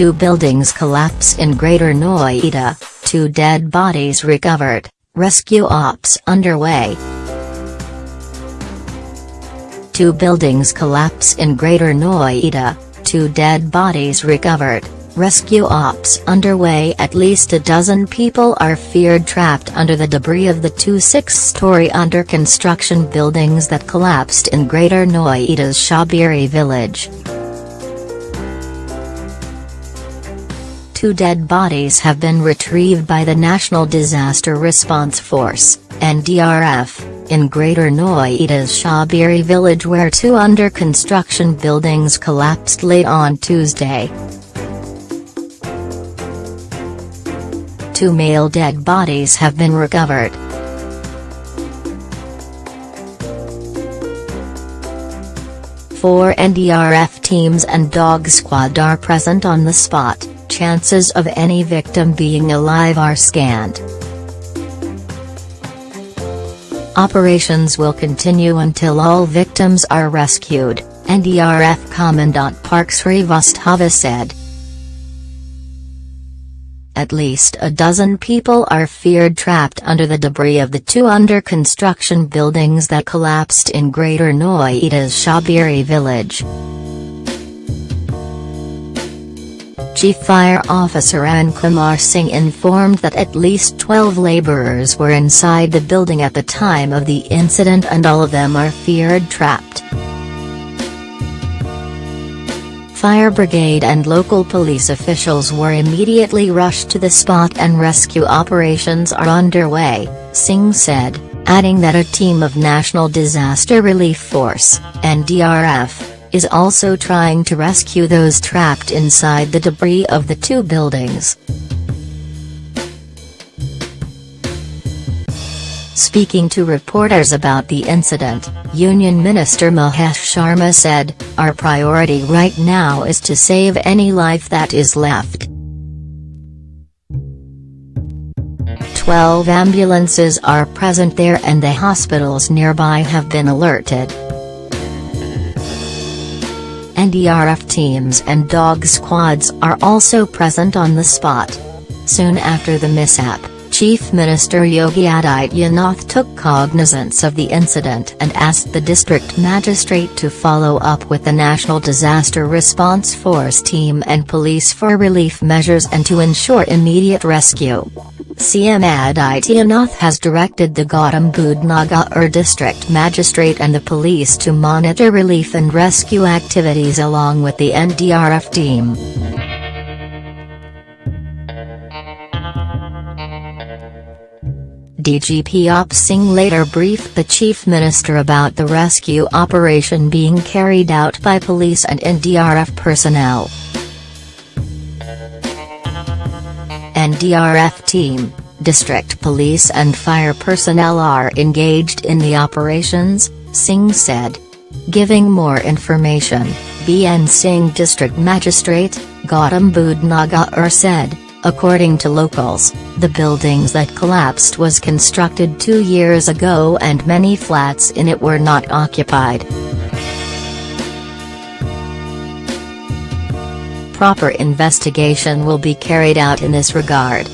Two buildings collapse in Greater Noida, two dead bodies recovered, rescue ops underway. Two buildings collapse in Greater Noida, two dead bodies recovered, rescue ops underway at least a dozen people are feared trapped under the debris of the two six-story under-construction buildings that collapsed in Greater Noida's Shahberi village. Two dead bodies have been retrieved by the National Disaster Response Force, NDRF, in Greater Noida's Shahberi village where two under-construction buildings collapsed late on Tuesday. Two male dead bodies have been recovered. Four NDRF teams and dog squad are present on the spot chances of any victim being alive are scant. Operations will continue until all victims are rescued, NDRF Commandant PK Srivastava said. At least a dozen people are feared trapped under the debris of the two under-construction buildings that collapsed in Greater Noida's Shahberi village. Chief Fire Officer Arun Kumar Singh informed that at least 12 labourers were inside the building at the time of the incident and all of them are feared trapped. Fire brigade and local police officials were immediately rushed to the spot and rescue operations are underway, Singh said, adding that a team of National Disaster Relief Force, NDRF, is also trying to rescue those trapped inside the debris of the two buildings. Speaking to reporters about the incident, Union Minister Mahesh Sharma said, Our priority right now is to save any life that is left. Twelve ambulances are present there and the hospitals nearby have been alerted. NDRF teams and dog squads are also present on the spot. Soon after the mishap, Chief Minister Yogi Adityanath took cognizance of the incident and asked the district magistrate to follow up with the National Disaster Response Force team and police for relief measures and to ensure immediate rescue. CM Adityanath has directed the Gautam Budh Nagar district magistrate and the police to monitor relief and rescue activities along with the NDRF team. DGP Op Singh later briefed the Chief Minister about the rescue operation being carried out by police and NDRF personnel. NDRF team, district police and fire personnel are engaged in the operations, Singh said. Giving more information, BN Singh District Magistrate, Gautam Budh Nagar said, according to locals, the buildings that collapsed was constructed two years ago and many flats in it were not occupied. proper investigation will be carried out in this regard.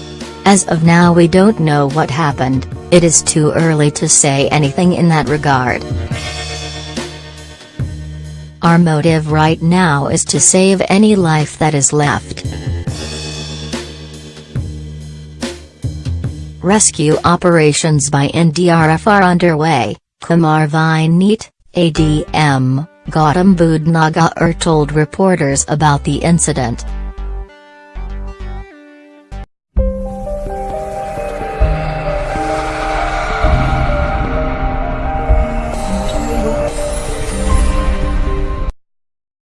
As of now we don't know what happened, it is too early to say anything in that regard. Our motive right now is to save any life that is left. Rescue operations by NDRF are underway, Kumar Vineet, ADM. Gautam Budh Nagar told reporters about the incident.